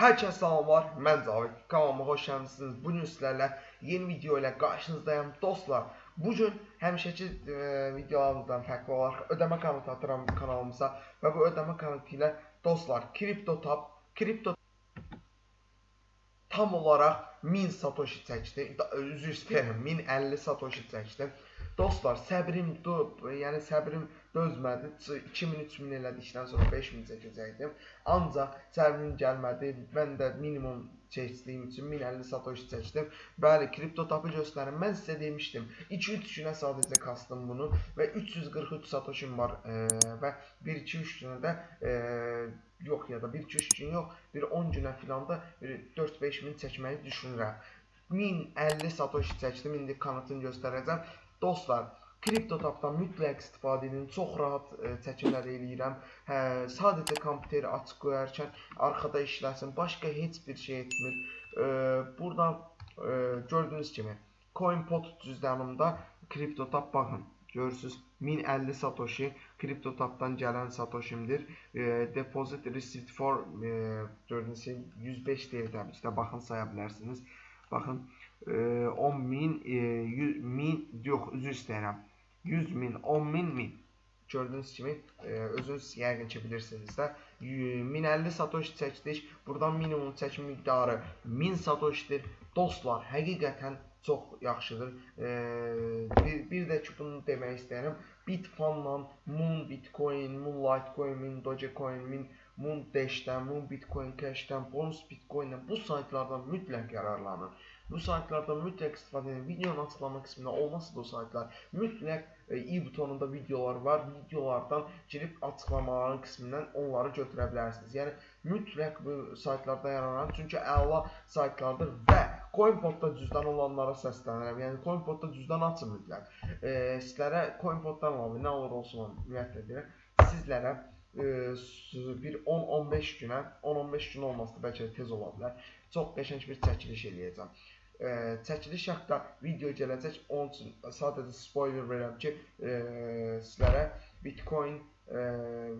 Hər kəs salamlar, mən Cavid. Kanalıma xoş gəlmisiniz. Bu gün sizlərlə yeni video ilə qarşınızdayım. Dostlar, bu gün həmişəki e, videolarımızdan fərqli olaraq ödəmə komenti atıram kanalımıza və bu ödəmə komenti ilə dostlar, CryptoTab, Crypto tam olaraq 1000 satoshi çəkdi. Üzr istəyirəm, 1050 satoshi çəkdi. Dostlar, səbrim dub, yəni səbrim dözmədi. 2000-3000 elədikdən sonra 5000 çəkəcəkdim. Ancaq səbrim gəlmədi. Mən də minimum çəkdiyim üçün 1050 satoshi çəkdim. Bəli, kripto tapı göstərin. Mən sizə demişdim. 2-3 günə sadəcə kastım bunu və 343 satoshim var e, və 1-2-3 günə də e, yox ya da 1-2-3 gün yox, bir 10 günə filan da bir 4-5 min çəkməyi düşünürəm. 1050 satoshi çəkdim. İndi kanıtını göstərəcəm. Dostlar, KriptoTabdan mütləq istifadə edin. Çox rahat e, çəkimlər eləyirəm. Hə, sadəcə kompüteri açıq qoyarkən arxada işləsin. Başqa heç bir şey etmir. E, buradan e, gördüyünüz kimi CoinPot cüzdanımda KriptoTab baxın. Görürsüz 1050 satoshi KriptoTabdan gələn satoshimdir. E, deposit receipt for e, gördüyünüz kimi 105 deyil təbii ki də baxın saya bilərsiniz. Baxın e, 10 min, e, 100 min, yox üzr istəyirəm. 100 min, 10 min, min. Gördüyünüz kimi e, özünüz yəqin ki bilirsiniz də 1050 satoshi çəkdik. Buradan minimum çəkim miqdarı 1000 satoshidir. Dostlar, həqiqətən çox yaxşıdır. E, bir, bir də ki bunu demək istəyirəm. Bitfanla Moon Bitcoin, Moon Litecoin, Moon Dogecoin, Moon Moon Dash'dən, Moon Bitcoin Cash'dən, Bonus Bitcoin'dən bu saytlardan mütləq yararlanın. Bu saytlardan mütləq istifadə edin. Videonun açıqlama qismində olmasa da o saytlar mütləq e, i butonunda videolar var. Videolardan girib açıqlamaların qismindən onları götürə bilərsiniz. Yəni mütləq bu saytlarda yararlanın. Çünki əla saytlardır və CoinPodda cüzdan olanlara səslənirəm. Yəni CoinPodda cüzdan açın mütləq. E, sizlərə CoinPoddan əlavə nə olur olsun ümumiyyətlə deyirəm. Sizlərə e, bir 10-15 günə, 10-15 gün olmasa bəlkə də tez ola bilər. Çox qəşəng bir çəkiliş eləyəcəm. E, çəkiliş haqqında video gələcək. Onun üçün sadəcə spoiler verirəm ki, e, sizlərə Bitcoin e,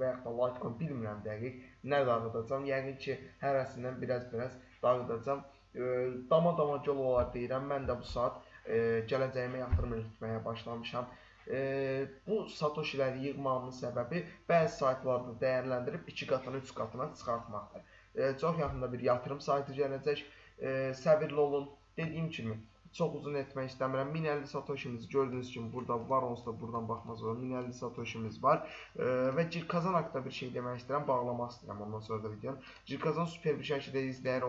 və yaxud da Litecoin bilmirəm dəqiq nə dağıdacam. Yəqin ki, hərəsindən biraz-biraz dağıdacam. Dama-dama yol olar deyirəm. Mən də bu saat e, gələcəyimə yatırım etməyə başlamışam. E, bu satoshiləri yığmamın səbəbi bəzi saytlarda dəyərləndirib 2 qatına, 3 qatına çıxartmaqdır. E, çox yaxında bir yatırım saytı gələcək. E, səbirli olun. Dediyim kimi çox uzun etmək istəmirəm. 1050 satoshimiz gördüyünüz kimi burada var, onsuz da buradan baxmaz olur. 1050 satoshimiz var. E, və Cirkazan haqqında bir şey demək istəyirəm, bağlamaq istəyirəm ondan sonra da videonu. Cirkazan super bir şəkildə izləyir,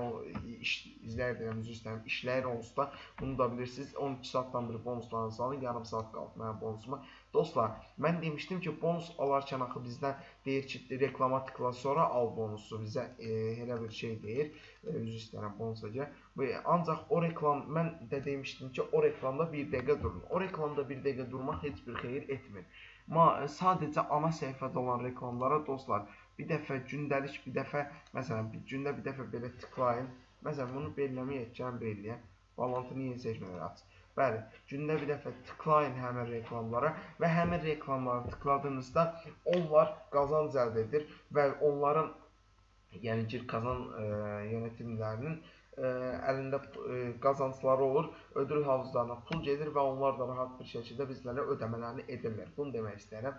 iş izləyir deyirəm, üzr istəyirəm. İşləyir onsuz da bunu da bilirsiniz. 12 saatdan bir bonuslarınızı alın, yarım saat qaldı mənim bonusuma. Dostlar, mən demişdim ki, bonus alarkən axı bizdən deyir ki, reklama tıkla sonra al bonusu bizə e, elə bir şey deyir. E, üzr istəyirəm bonusa görə. Ancaq o reklam mən də demişdim ki, o reklamda 1 dəqiqə durun. O reklamda 1 dəqiqə durmaq heç bir xeyir etmir. Ma sadəcə ana səhifədə olan reklamlara dostlar, bir dəfə gündəlik, bir dəfə məsələn, bir gündə bir dəfə belə tıklayın. Məsələn, bunu belləməyək, gəlin belləyək. Bağlantını yeni seçmələri aç. Bəli, gündə bir dəfə tıklayın həmin reklamlara və həmin reklamları tıkladığınızda onlar qazanc əldə edir və onların yəni ki, qazan e, yönetimlərinin e, əlində qazancları olur, ödül havuzlarına pul gedir və onlar da rahat bir şəkildə bizlərə ödəmələrini edirlər. Bunu demək istəyirəm.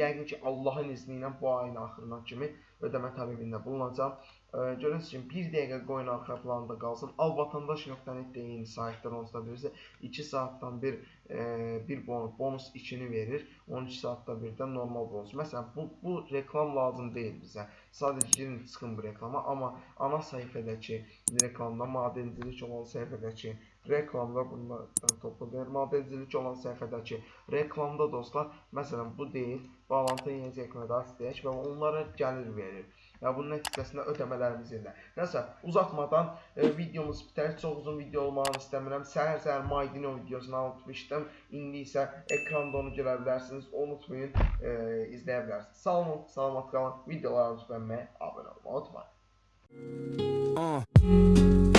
Yəqin ki, Allahın izni ilə bu ayın axırına kimi ödəmə tələbində bulunacağam. Görürsünüz ki, 1 dəqiqə qoyun arxa planda qalsın. Alvatandaş.net deyin saytlar onsuz da bilirsə 2 saatdan bir e, bir bonus, bonus 2-ni verir. 12 saatda birdən normal bonus. Məsələn, bu bu reklam lazım deyil bizə. Sadəcə girin çıxın bu reklama, amma ana səhifədəki reklamda madencilik olan səhifədəki reklamda bunlardan toplayır. Madencilik olan səhifədəki reklamda dostlar, məsələn, bu deyil. Bağlantı yeni çəkmədə istəyək və onlara gəlir verir və bunun nəticəsində ödəmələrimiz ilə. Nəsə, uzatmadan e, videomuz bitər. Çox uzun video olmağını istəmirəm. Səhər-səhər Maydino videosunu unutmuşdum. İndi isə ekranda onu görə bilərsiniz. Unutmayın, e, izləyə bilərsiniz. Sağ olun, salamat qalın. Videolarımızı bəyənməyi, abunə olmağı unutmayın. Uh.